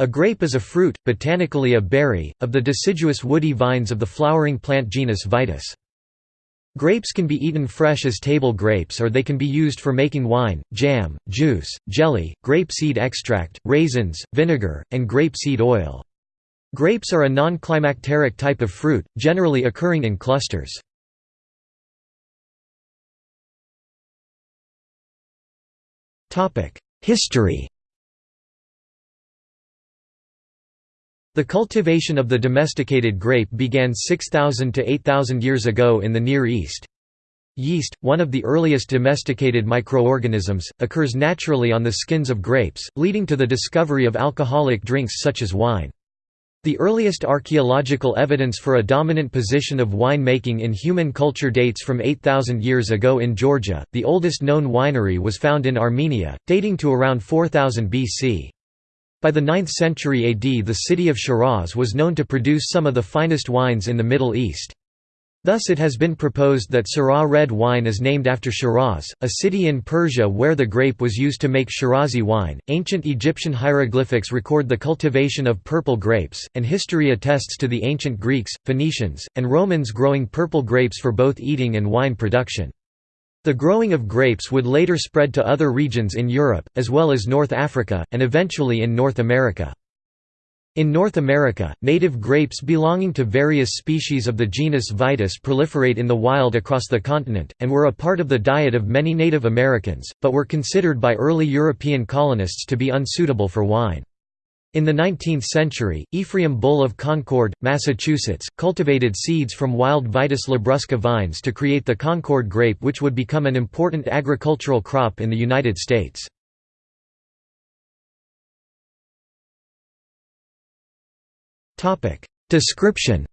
A grape is a fruit, botanically a berry, of the deciduous woody vines of the flowering plant genus Vitis. Grapes can be eaten fresh as table grapes or they can be used for making wine, jam, juice, jelly, grape seed extract, raisins, vinegar, and grape seed oil. Grapes are a non-climacteric type of fruit, generally occurring in clusters. History The cultivation of the domesticated grape began 6,000 to 8,000 years ago in the Near East. Yeast, one of the earliest domesticated microorganisms, occurs naturally on the skins of grapes, leading to the discovery of alcoholic drinks such as wine. The earliest archaeological evidence for a dominant position of wine-making in human culture dates from 8,000 years ago in Georgia. The oldest known winery was found in Armenia, dating to around 4000 BC. By the 9th century AD the city of Shiraz was known to produce some of the finest wines in the Middle East. Thus it has been proposed that Syrah red wine is named after Shiraz, a city in Persia where the grape was used to make Shirazi wine. Ancient Egyptian hieroglyphics record the cultivation of purple grapes, and history attests to the ancient Greeks, Phoenicians, and Romans growing purple grapes for both eating and wine production. The growing of grapes would later spread to other regions in Europe, as well as North Africa, and eventually in North America. In North America, native grapes belonging to various species of the genus Vitis proliferate in the wild across the continent, and were a part of the diet of many Native Americans, but were considered by early European colonists to be unsuitable for wine. In the 19th century, Ephraim Bull of Concord, Massachusetts, cultivated seeds from wild Vitis labrusca vines to create the Concord grape which would become an important agricultural crop in the United States. Description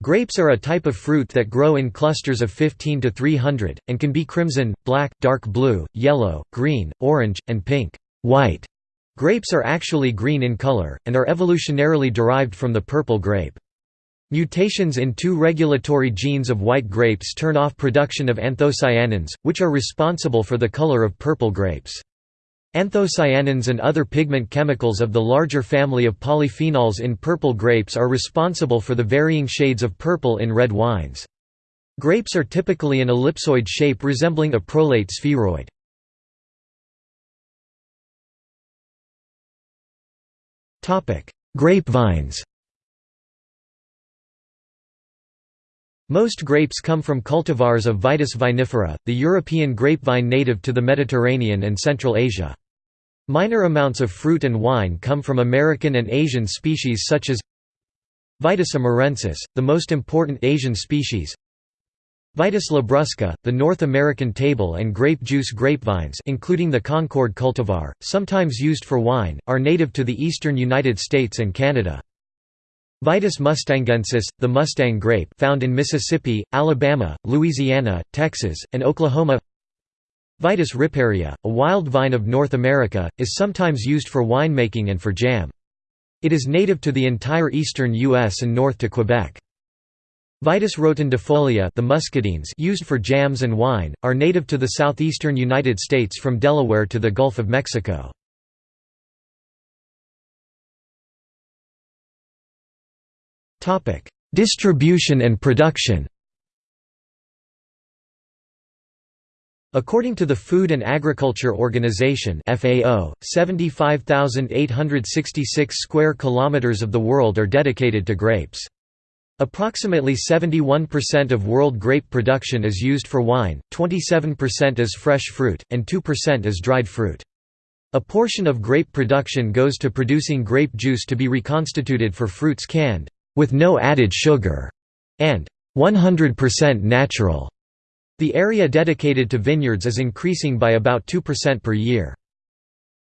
Grapes are a type of fruit that grow in clusters of 15 to 300, and can be crimson, black, dark blue, yellow, green, orange, and pink. White grapes are actually green in color, and are evolutionarily derived from the purple grape. Mutations in two regulatory genes of white grapes turn off production of anthocyanins, which are responsible for the color of purple grapes. Anthocyanins and other pigment chemicals of the larger family of polyphenols in purple grapes are responsible for the varying shades of purple in red wines. Grapes are typically an ellipsoid shape resembling a prolate spheroid. Grapevines Most grapes come from cultivars of Vitis vinifera, the European grapevine native to the Mediterranean and Central Asia. Minor amounts of fruit and wine come from American and Asian species such as Vitis amurensis, the most important Asian species Vitis labrusca, the North American table and grape juice grapevines including the Concord cultivar, sometimes used for wine, are native to the eastern United States and Canada. Vitis mustangensis, the Mustang grape found in Mississippi, Alabama, Louisiana, Texas, and Oklahoma Vitis riparia, a wild vine of North America, is sometimes used for winemaking and for jam. It is native to the entire eastern U.S. and north to Quebec. Vitis rotundifolia the muscadines used for jams and wine, are native to the southeastern United States from Delaware to the Gulf of Mexico. Distribution and production According to the Food and Agriculture Organization (FAO), 75,866 square kilometers of the world are dedicated to grapes. Approximately 71% of world grape production is used for wine, 27% as fresh fruit, and 2% as dried fruit. A portion of grape production goes to producing grape juice to be reconstituted for fruits canned with no added sugar, and 100% natural. The area dedicated to vineyards is increasing by about 2% per year.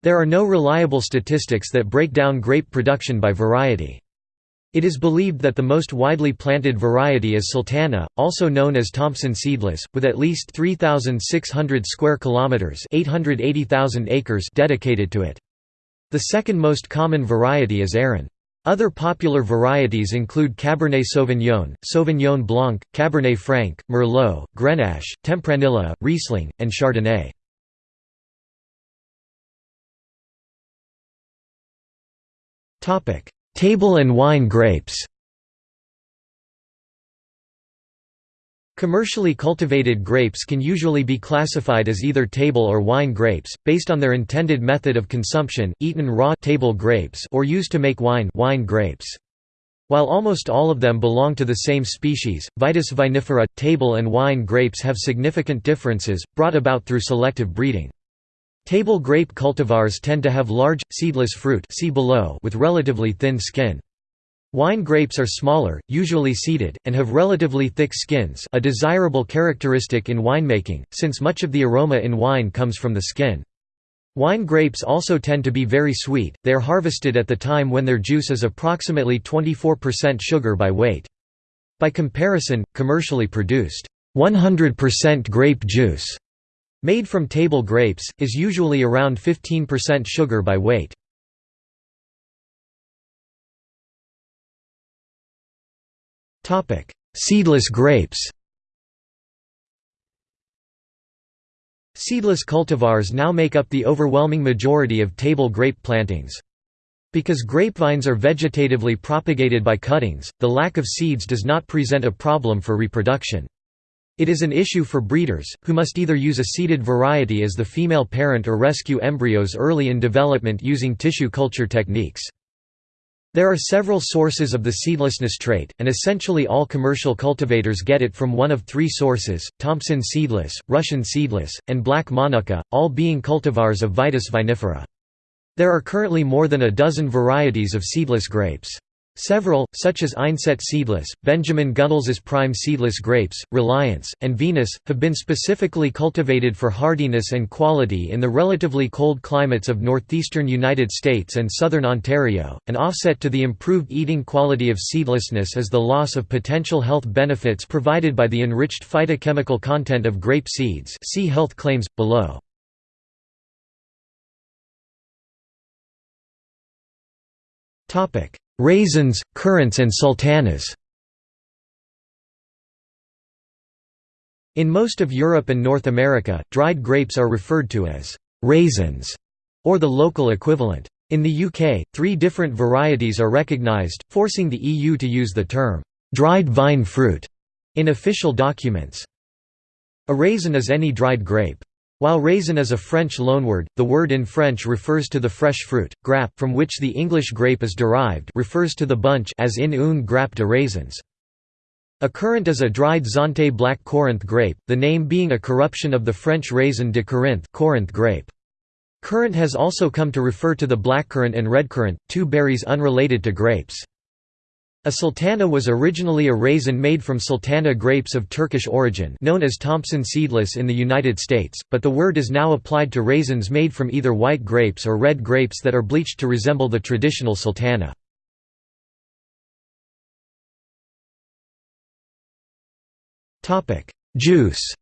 There are no reliable statistics that break down grape production by variety. It is believed that the most widely planted variety is Sultana, also known as Thompson seedless, with at least 3600 square kilometers, 880,000 acres dedicated to it. The second most common variety is Airén. Other popular varieties include Cabernet Sauvignon, Sauvignon Blanc, Cabernet Franc, Merlot, Grenache, Tempranillo, Riesling, and Chardonnay. Table and wine grapes Commercially cultivated grapes can usually be classified as either table or wine grapes, based on their intended method of consumption, eaten raw table grapes or used to make wine, wine grapes. While almost all of them belong to the same species, Vitis vinifera, table and wine grapes have significant differences, brought about through selective breeding. Table grape cultivars tend to have large, seedless fruit see below with relatively thin skin. Wine grapes are smaller, usually seeded, and have relatively thick skins a desirable characteristic in winemaking, since much of the aroma in wine comes from the skin. Wine grapes also tend to be very sweet, they are harvested at the time when their juice is approximately 24% sugar by weight. By comparison, commercially produced 100% grape juice made from table grapes, is usually around 15% sugar by weight. Topic: Seedless grapes. Seedless cultivars now make up the overwhelming majority of table grape plantings. Because grapevines are vegetatively propagated by cuttings, the lack of seeds does not present a problem for reproduction. It is an issue for breeders, who must either use a seeded variety as the female parent or rescue embryos early in development using tissue culture techniques. There are several sources of the seedlessness trait, and essentially all commercial cultivators get it from one of three sources, Thompson seedless, Russian seedless, and black monukka, all being cultivars of Vitis vinifera. There are currently more than a dozen varieties of seedless grapes. Several, such as Einset seedless, Benjamin Gunnels's prime seedless grapes, Reliance, and Venus, have been specifically cultivated for hardiness and quality in the relatively cold climates of northeastern United States and southern Ontario. An offset to the improved eating quality of seedlessness is the loss of potential health benefits provided by the enriched phytochemical content of grape seeds. See health claims below. Topic: Raisins, currants and sultanas In most of Europe and North America, dried grapes are referred to as «raisins» or the local equivalent. In the UK, three different varieties are recognised, forcing the EU to use the term «dried vine fruit» in official documents. A raisin is any dried grape. While raisin is a French loanword, the word in French refers to the fresh fruit. Grappe, from which the English grape is derived, refers to the bunch as in une grappe de raisins. A currant is a dried Zante black Corinth grape, the name being a corruption of the French raisin de Corinth, Corinth grape. Currant has also come to refer to the blackcurrant and redcurrant, two berries unrelated to grapes. A sultana was originally a raisin made from sultana grapes of Turkish origin known as Thompson seedless in the United States, but the word is now applied to raisins made from either white grapes or red grapes that are bleached to resemble the traditional sultana. Juice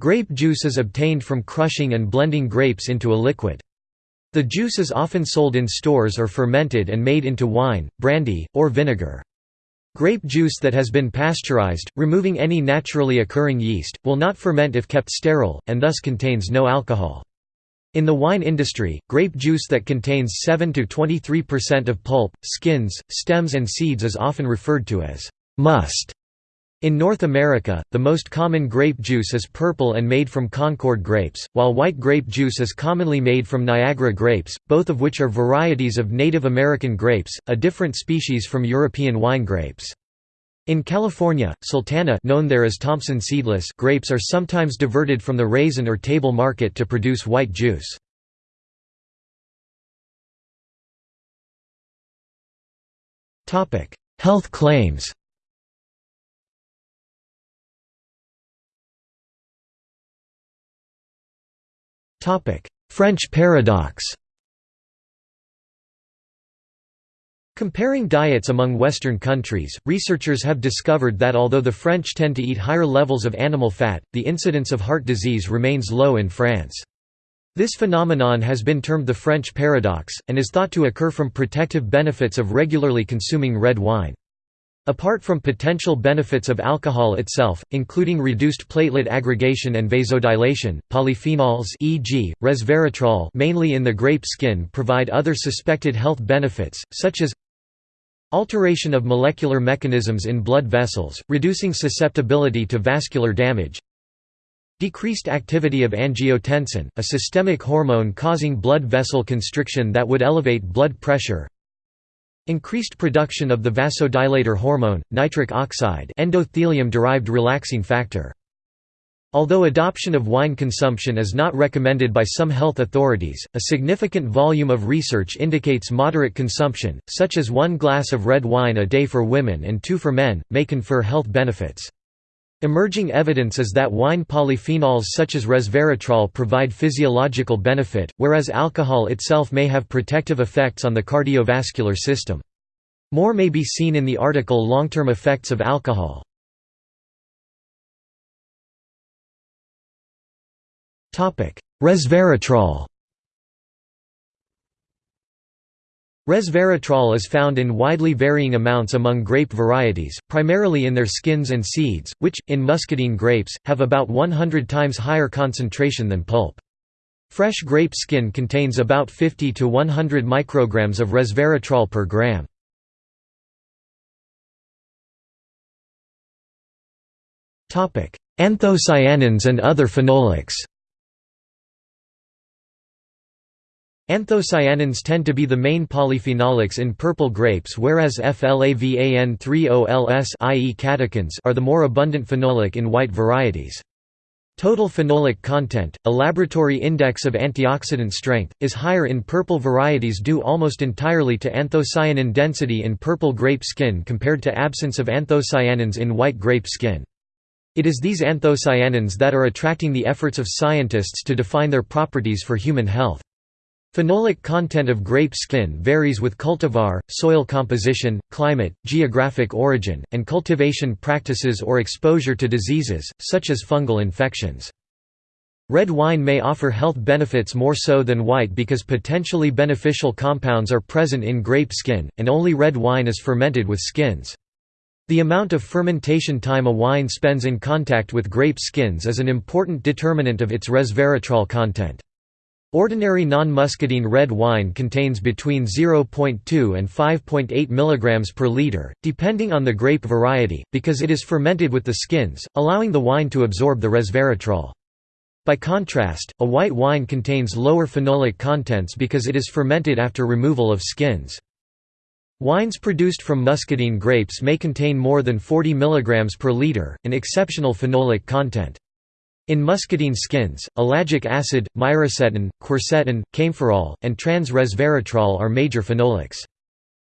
Grape juice is obtained from crushing and blending grapes into a liquid. The juice is often sold in stores or fermented and made into wine, brandy, or vinegar. Grape juice that has been pasteurized, removing any naturally occurring yeast, will not ferment if kept sterile, and thus contains no alcohol. In the wine industry, grape juice that contains 7–23% of pulp, skins, stems and seeds is often referred to as must. In North America, the most common grape juice is purple and made from Concord grapes, while white grape juice is commonly made from Niagara grapes, both of which are varieties of Native American grapes, a different species from European wine grapes. In California, sultana known there as Thompson seedless grapes are sometimes diverted from the raisin or table market to produce white juice. Health claims French paradox Comparing diets among Western countries, researchers have discovered that although the French tend to eat higher levels of animal fat, the incidence of heart disease remains low in France. This phenomenon has been termed the French paradox, and is thought to occur from protective benefits of regularly consuming red wine. Apart from potential benefits of alcohol itself, including reduced platelet aggregation and vasodilation, polyphenols e.g., resveratrol mainly in the grape skin provide other suspected health benefits, such as alteration of molecular mechanisms in blood vessels, reducing susceptibility to vascular damage decreased activity of angiotensin, a systemic hormone causing blood vessel constriction that would elevate blood pressure Increased production of the vasodilator hormone, nitric oxide endothelium-derived relaxing factor. Although adoption of wine consumption is not recommended by some health authorities, a significant volume of research indicates moderate consumption, such as one glass of red wine a day for women and two for men, may confer health benefits. Emerging evidence is that wine polyphenols such as resveratrol provide physiological benefit, whereas alcohol itself may have protective effects on the cardiovascular system. More may be seen in the article Long-term effects of alcohol. Resveratrol Resveratrol is found in widely varying amounts among grape varieties, primarily in their skins and seeds, which, in muscadine grapes, have about 100 times higher concentration than pulp. Fresh grape skin contains about 50 to 100 micrograms of resveratrol per gram. Anthocyanins and other phenolics Anthocyanins tend to be the main polyphenolics in purple grapes whereas FLAVAN3OLS i.e. catechins are the more abundant phenolic in white varieties. Total phenolic content, a laboratory index of antioxidant strength, is higher in purple varieties due almost entirely to anthocyanin density in purple grape skin compared to absence of anthocyanins in white grape skin. It is these anthocyanins that are attracting the efforts of scientists to define their properties for human health. Phenolic content of grape skin varies with cultivar, soil composition, climate, geographic origin, and cultivation practices or exposure to diseases, such as fungal infections. Red wine may offer health benefits more so than white because potentially beneficial compounds are present in grape skin, and only red wine is fermented with skins. The amount of fermentation time a wine spends in contact with grape skins is an important determinant of its resveratrol content. Ordinary non-muscadine red wine contains between 0.2 and 5.8 mg per liter, depending on the grape variety, because it is fermented with the skins, allowing the wine to absorb the resveratrol. By contrast, a white wine contains lower phenolic contents because it is fermented after removal of skins. Wines produced from muscadine grapes may contain more than 40 mg per liter, an exceptional phenolic content. In muscadine skins, ellagic acid, myricetin, quercetin, kaempferol, and trans-resveratrol are major phenolics.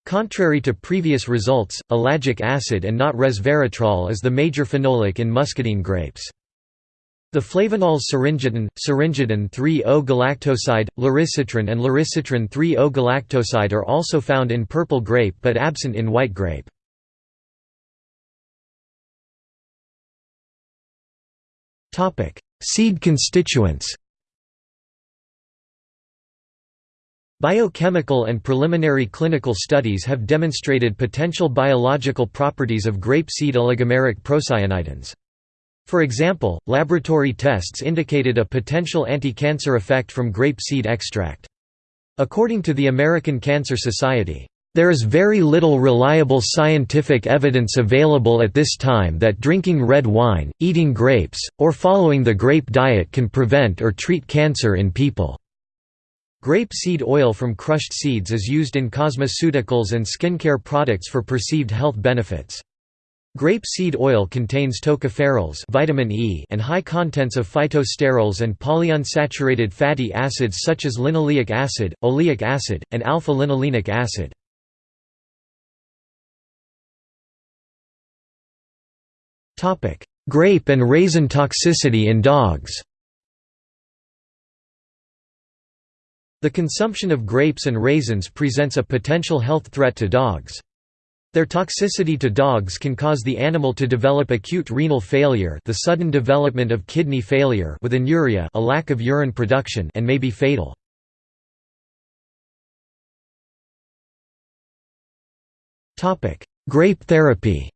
Contrary to previous results, ellagic acid and not resveratrol is the major phenolic in muscadine grapes. The flavanols syringetin, syringetin 3-O-galactoside, laricitrin and laricitrin 3-O-galactoside are also found in purple grape but absent in white grape. Seed constituents Biochemical and preliminary clinical studies have demonstrated potential biological properties of grape seed oligomeric procyanidins. For example, laboratory tests indicated a potential anti-cancer effect from grape seed extract. According to the American Cancer Society, there is very little reliable scientific evidence available at this time that drinking red wine, eating grapes, or following the grape diet can prevent or treat cancer in people. Grape seed oil from crushed seeds is used in cosmeceuticals and skincare products for perceived health benefits. Grape seed oil contains tocopherols vitamin E and high contents of phytosterols and polyunsaturated fatty acids such as linoleic acid, oleic acid, and alpha-linolenic acid. Grape and raisin toxicity in dogs The consumption of grapes and raisins presents a potential health threat to dogs. Their toxicity to dogs can cause the animal to develop acute renal failure the sudden development of kidney failure with anuria a lack of urine production and may be fatal. Topic: Grape therapy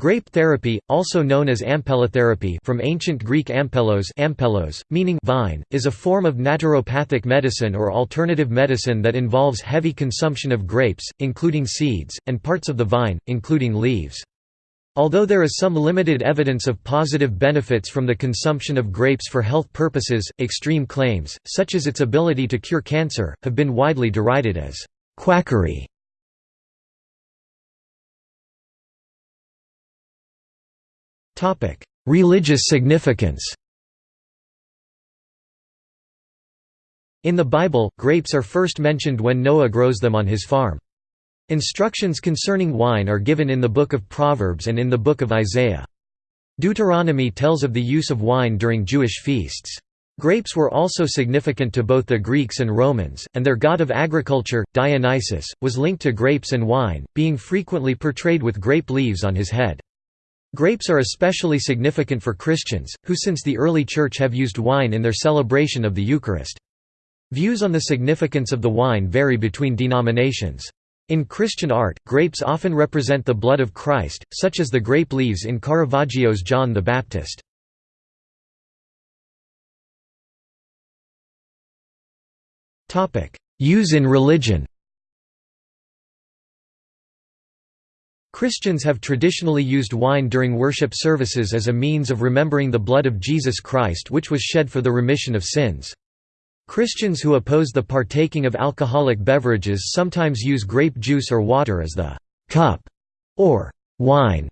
Grape therapy, also known as ampelotherapy from ancient Greek ampelos, ampellos meaning vine, is a form of naturopathic medicine or alternative medicine that involves heavy consumption of grapes, including seeds, and parts of the vine, including leaves. Although there is some limited evidence of positive benefits from the consumption of grapes for health purposes, extreme claims, such as its ability to cure cancer, have been widely derided as quackery. Religious significance In the Bible, grapes are first mentioned when Noah grows them on his farm. Instructions concerning wine are given in the Book of Proverbs and in the Book of Isaiah. Deuteronomy tells of the use of wine during Jewish feasts. Grapes were also significant to both the Greeks and Romans, and their god of agriculture, Dionysus, was linked to grapes and wine, being frequently portrayed with grape leaves on his head. Grapes are especially significant for Christians, who since the early Church have used wine in their celebration of the Eucharist. Views on the significance of the wine vary between denominations. In Christian art, grapes often represent the blood of Christ, such as the grape leaves in Caravaggio's John the Baptist. Use in religion Christians have traditionally used wine during worship services as a means of remembering the blood of Jesus Christ which was shed for the remission of sins. Christians who oppose the partaking of alcoholic beverages sometimes use grape juice or water as the «cup» or «wine»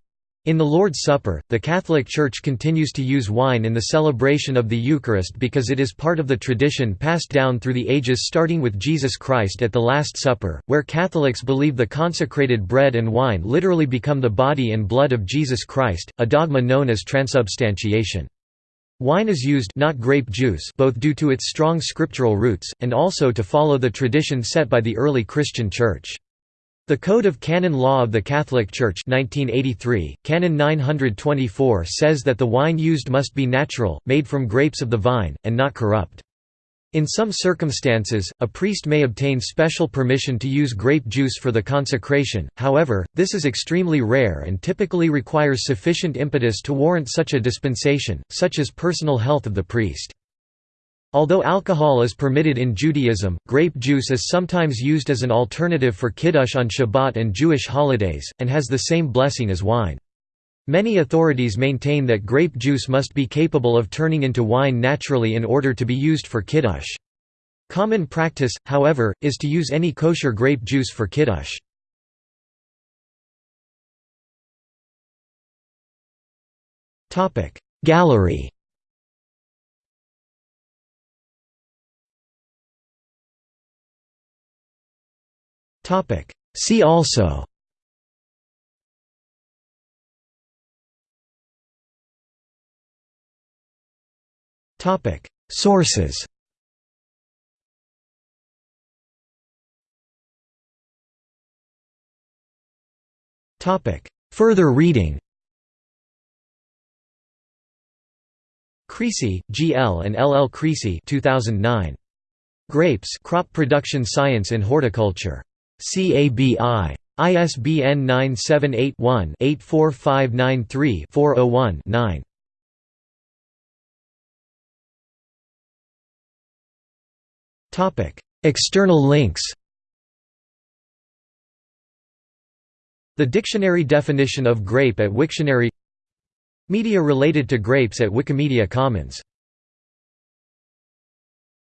In the Lord's Supper, the Catholic Church continues to use wine in the celebration of the Eucharist because it is part of the tradition passed down through the ages starting with Jesus Christ at the Last Supper, where Catholics believe the consecrated bread and wine literally become the body and blood of Jesus Christ, a dogma known as transubstantiation. Wine is used not grape juice both due to its strong scriptural roots, and also to follow the tradition set by the early Christian Church. The Code of Canon Law of the Catholic Church 1983, Canon 924 says that the wine used must be natural, made from grapes of the vine, and not corrupt. In some circumstances, a priest may obtain special permission to use grape juice for the consecration, however, this is extremely rare and typically requires sufficient impetus to warrant such a dispensation, such as personal health of the priest. Although alcohol is permitted in Judaism, grape juice is sometimes used as an alternative for kiddush on Shabbat and Jewish holidays, and has the same blessing as wine. Many authorities maintain that grape juice must be capable of turning into wine naturally in order to be used for kiddush. Common practice, however, is to use any kosher grape juice for kiddush. Gallery See also Sources Further reading Creasy, G. L. and L. L. Creasy 2009. Grapes Crop Production Science in Horticulture. CABI. ISBN 978-1-84593-401-9. External links The dictionary definition of grape at Wiktionary Media related to grapes at Wikimedia Commons